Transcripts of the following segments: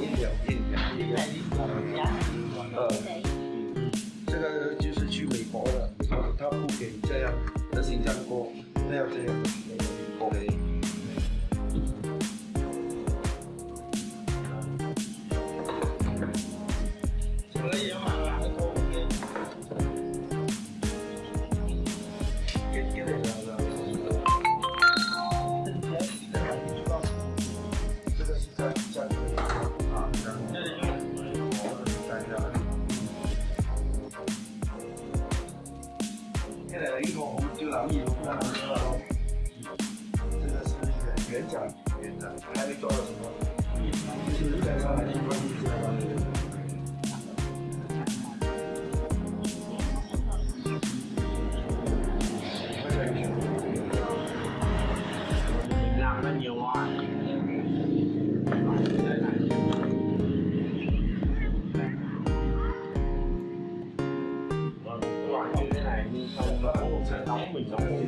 也有病的，呃，这个就是去美国的，他不给这样的新加坡，他要这样。啦。跟住呢個我們就留意到啦。什麼？就是在上面。mình nó không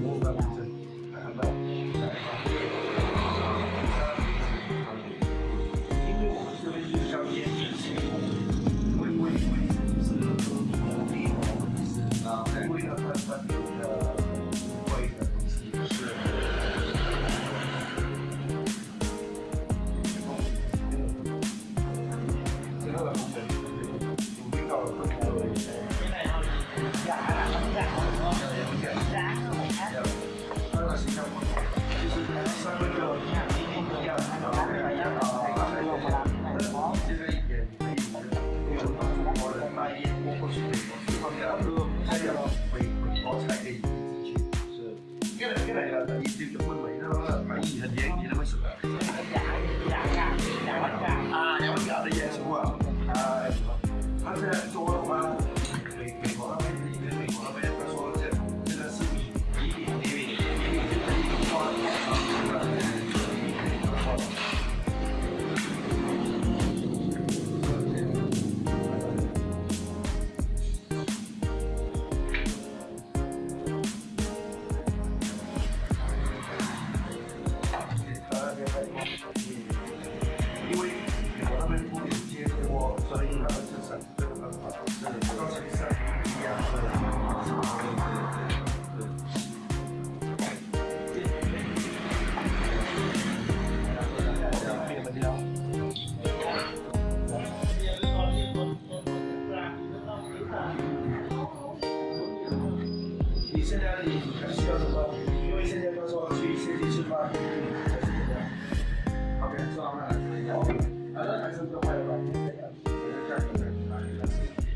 lagi di depan mainan lagi hadiah ini masuk lah.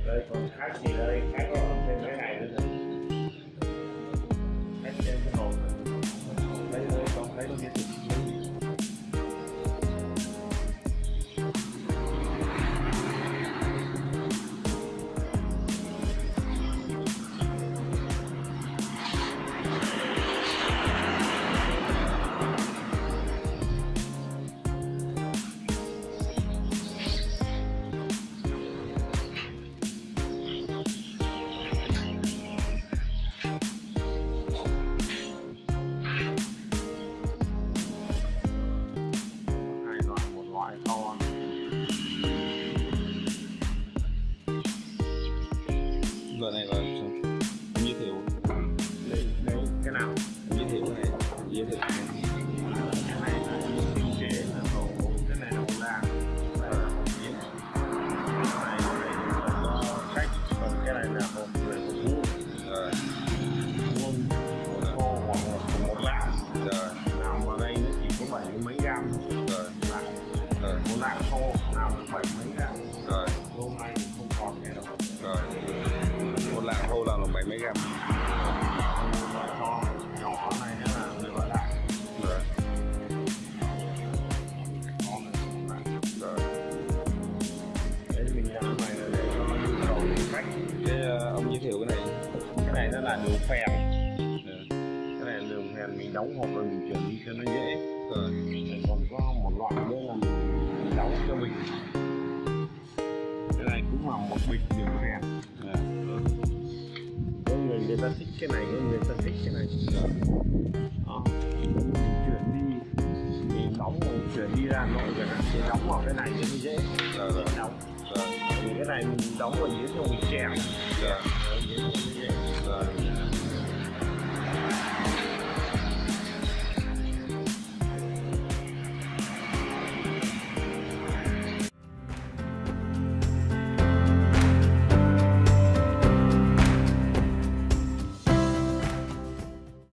đây còn khác gì đây. mấy gram ờ, ông giới thiệu cái này. Cái này nó là đường phèn. Ừ. Cái này đường phèn mình đóng hoặc là mình chuyển đi cho nó dễ. Ờ. Rồi còn có một loại nữa là mình đóng cho mình. Cái này cũng là một bịch đường phèn người ta thích cái này, người ta thích cái này. Đó. Chuyển đi mình đóng chuyển đi ra nội rồi thì đóng vào cái này thì dễ. Đóng. Vì cái này mình đóng vào dưới cho mình chèn yeah.